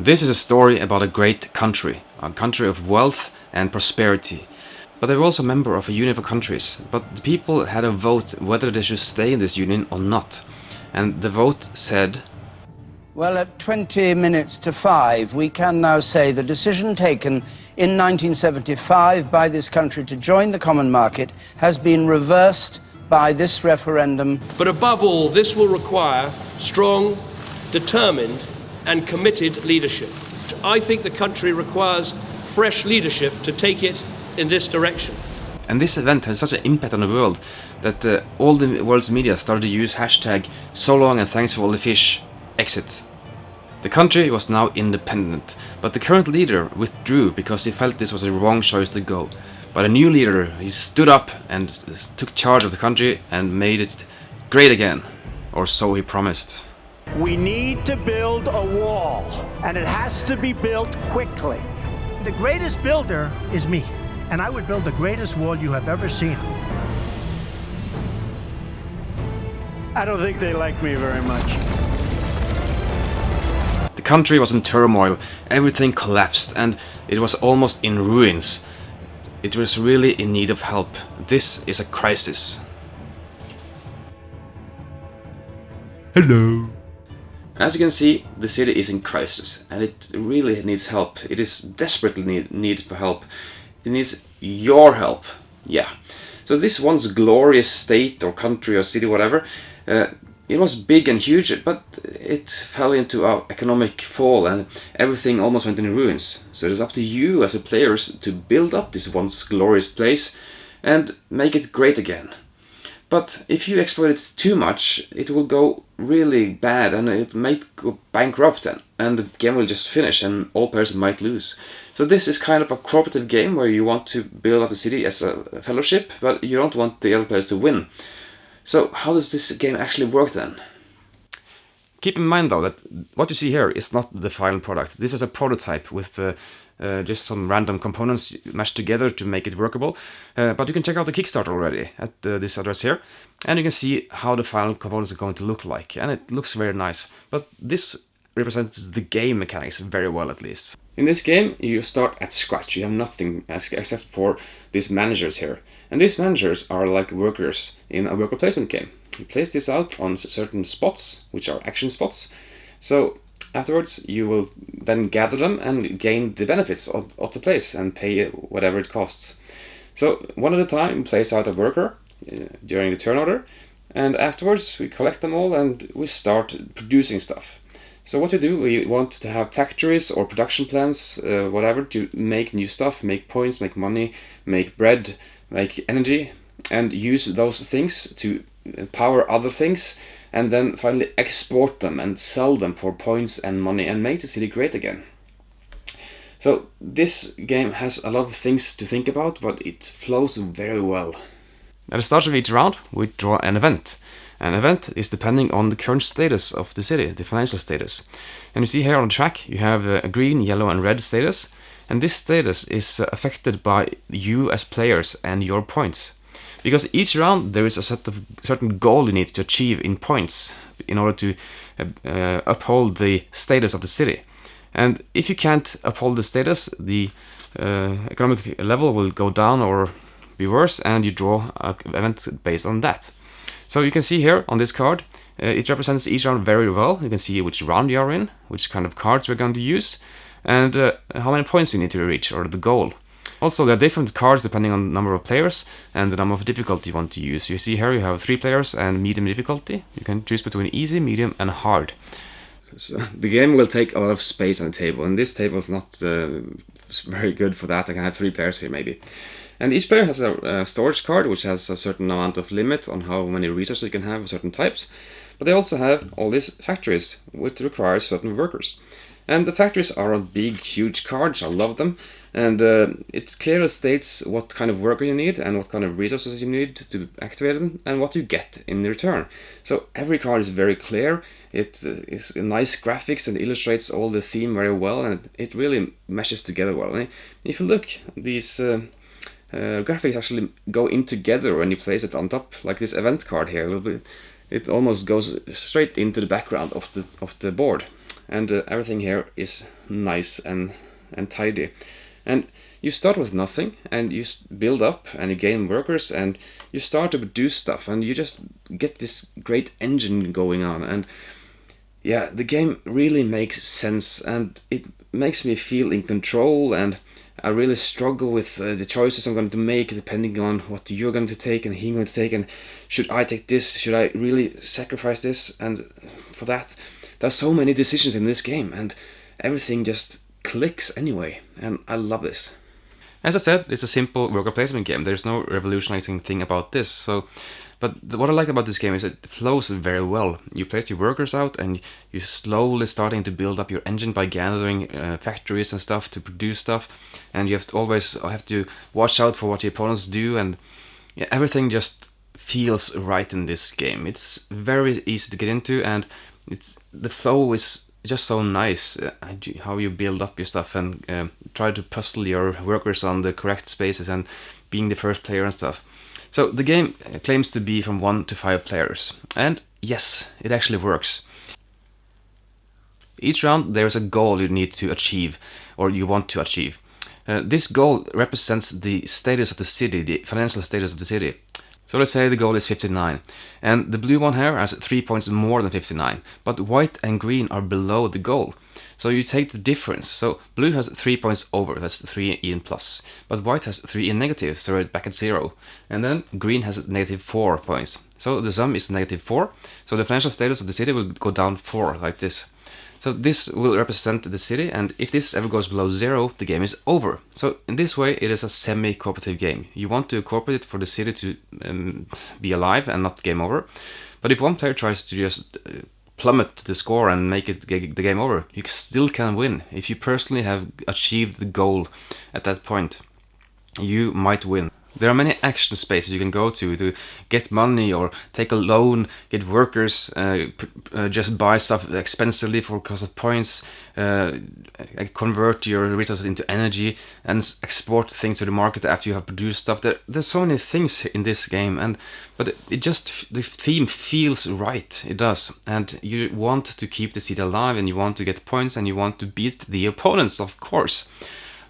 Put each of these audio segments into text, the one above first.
This is a story about a great country, a country of wealth and prosperity. But they were also a member of a union of countries, but the people had a vote whether they should stay in this union or not. And the vote said... Well, at 20 minutes to five, we can now say the decision taken in 1975 by this country to join the common market has been reversed by this referendum. But above all, this will require strong, determined and committed leadership. I think the country requires fresh leadership to take it in this direction. And this event had such an impact on the world that uh, all the world's media started to use hashtag so long and thanks for all the fish exit. The country was now independent, but the current leader withdrew because he felt this was a wrong choice to go. But a new leader, he stood up and took charge of the country and made it great again. Or so he promised. We need to build a wall, and it has to be built quickly. The greatest builder is me, and I would build the greatest wall you have ever seen. I don't think they like me very much. The country was in turmoil, everything collapsed, and it was almost in ruins. It was really in need of help. This is a crisis. Hello. As you can see, the city is in crisis and it really needs help. It is desperately need, need for help. It needs your help. Yeah. So this once glorious state or country or city, whatever, uh, it was big and huge, but it fell into our economic fall and everything almost went in ruins. So it is up to you as a players to build up this once glorious place and make it great again. But if you exploit it too much, it will go really bad and it might go bankrupt then, and the game will just finish and all players might lose. So this is kind of a cooperative game where you want to build up the city as a fellowship, but you don't want the other players to win. So how does this game actually work then? Keep in mind though that what you see here is not the final product. This is a prototype with uh, uh, just some random components mashed together to make it workable. Uh, but you can check out the Kickstarter already at uh, this address here. And you can see how the final components are going to look like. And it looks very nice. But this represents the game mechanics very well at least. In this game, you start at scratch. You have nothing except for these managers here. And these managers are like workers in a worker placement game. You place this out on certain spots, which are action spots. So afterwards, you will then gather them and gain the benefits of, of the place and pay whatever it costs. So one at a time, place out a worker uh, during the turn order. And afterwards, we collect them all and we start producing stuff. So what we do, we want to have factories or production plants, uh, whatever, to make new stuff, make points, make money, make bread, make energy, and use those things to power other things, and then finally export them and sell them for points and money and make the city great again. So this game has a lot of things to think about, but it flows very well. At the start of each round, we draw an event. An event is depending on the current status of the city, the financial status. And you see here on the track, you have uh, a green, yellow and red status. And this status is uh, affected by you as players and your points. Because each round there is a set of certain goal you need to achieve in points in order to uh, uh, uphold the status of the city. And if you can't uphold the status, the uh, economic level will go down or be worse and you draw an event based on that. So you can see here on this card, uh, it represents each round very well. You can see which round you are in, which kind of cards we're going to use, and uh, how many points you need to reach, or the goal. Also, there are different cards depending on the number of players and the number of difficulty you want to use. You see here you have three players and medium difficulty. You can choose between easy, medium and hard. So the game will take a lot of space on the table, and this table is not uh, very good for that. I can have three players here maybe. And each player has a, a, storage card which has a certain amount of limit on how many resources you can have of certain types. But they also have all these factories which require certain workers. And the factories are on big, huge cards. I love them. And uh, it clearly states what kind of worker you need and what kind of resources you need to activate them and what you get in return. So every card is very clear. It uh, is nice graphics and illustrates all the theme very well and it really meshes together well. And if you look, these uh, uh, graphics actually go in together when you place it on top, like this event card here. It, almost goes straight into the background of the, of the board. And uh, everything here is nice and and tidy. And you start with nothing and you build up and you gain workers and you start to do stuff and you just get this great engine going on. And yeah the game really makes sense and it makes me feel in control and I really struggle with uh, the choices I'm going to make depending on what you're going to take and he's going to take and should I take this? Should I really sacrifice this? And for that there's so many decisions in this game and everything just clicks anyway and I love this as I said, it's a simple worker placement game. There's no revolutionizing thing about this. So, but what I like about this game is it flows very well. You place your workers out, and you're slowly starting to build up your engine by gathering uh, factories and stuff to produce stuff. And you have to always have to watch out for what your opponents do, and yeah, everything just feels right in this game. It's very easy to get into, and it's the flow is just so nice uh, how you build up your stuff and uh, try to puzzle your workers on the correct spaces and being the first player and stuff. So the game claims to be from 1 to 5 players. And yes, it actually works. Each round there's a goal you need to achieve or you want to achieve. Uh, this goal represents the status of the city, the financial status of the city. So let's say the goal is 59, and the blue one here has 3 points more than 59, but white and green are below the goal. So you take the difference, so blue has 3 points over, that's 3 in plus, but white has 3 in negative, so we're back at 0, and then green has negative 4 points. So the sum is negative 4, so the financial status of the city will go down 4, like this. So this will represent the city, and if this ever goes below zero, the game is over. So in this way, it is a semi-cooperative game. You want to cooperate for the city to um, be alive and not game over. But if one player tries to just uh, plummet the score and make it the game over, you still can win. If you personally have achieved the goal at that point, you might win. There are many action spaces you can go to to get money or take a loan, get workers, uh, uh, just buy stuff expensively for cost of points, uh, convert your resources into energy, and export things to the market after you have produced stuff. There, there's so many things in this game, and but it just the theme feels right. It does, and you want to keep the city alive, and you want to get points, and you want to beat the opponents, of course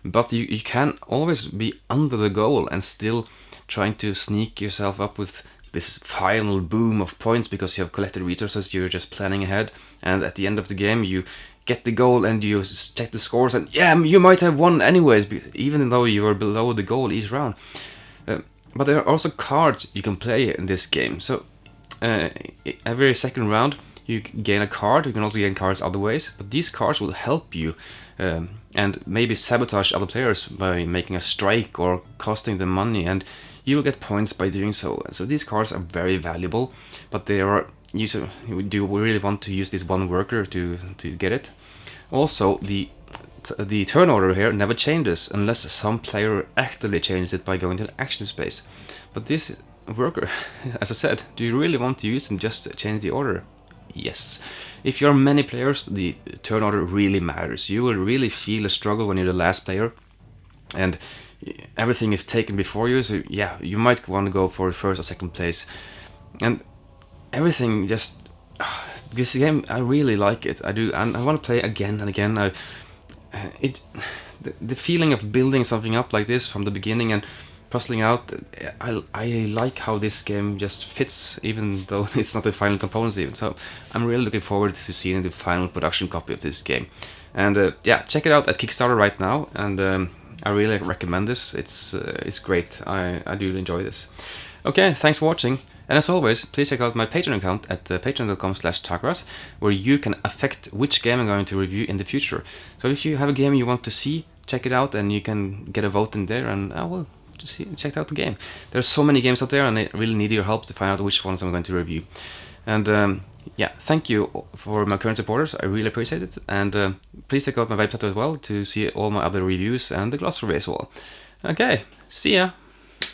but you, you can always be under the goal and still trying to sneak yourself up with this final boom of points because you have collected resources, you're just planning ahead, and at the end of the game you get the goal and you check the scores and yeah, you might have won anyways, even though you are below the goal each round. Uh, but there are also cards you can play in this game, so uh, every second round you gain a card, you can also gain cards other ways, but these cards will help you um, and maybe sabotage other players by making a strike or costing them money and you will get points by doing so. So these cards are very valuable, but they are you do really want to use this one worker to to get it. Also, the the turn order here never changes unless some player actively changes it by going to the action space. But this worker, as I said, do you really want to use them just to change the order? Yes. If you're many players, the turn order really matters. You will really feel a struggle when you're the last player and everything is taken before you, so yeah, you might want to go for first or second place. And everything just... this game, I really like it. I do, and I want to play again and again. I, it, the, the feeling of building something up like this from the beginning and puzzling out. I, I like how this game just fits, even though it's not the final components even. So I'm really looking forward to seeing the final production copy of this game. And uh, yeah, check it out at Kickstarter right now. And um, I really recommend this. It's uh, it's great. I, I do enjoy this. Okay, thanks for watching. And as always, please check out my Patreon account at uh, patreon.com slash Takras, where you can affect which game I'm going to review in the future. So if you have a game you want to see, check it out and you can get a vote in there and I will just see, check out the game. There's so many games out there and I really need your help to find out which ones I'm going to review. And um, yeah, thank you for my current supporters, I really appreciate it. And uh, please check out my website as well to see all my other reviews and the glossary as well. Okay, see ya!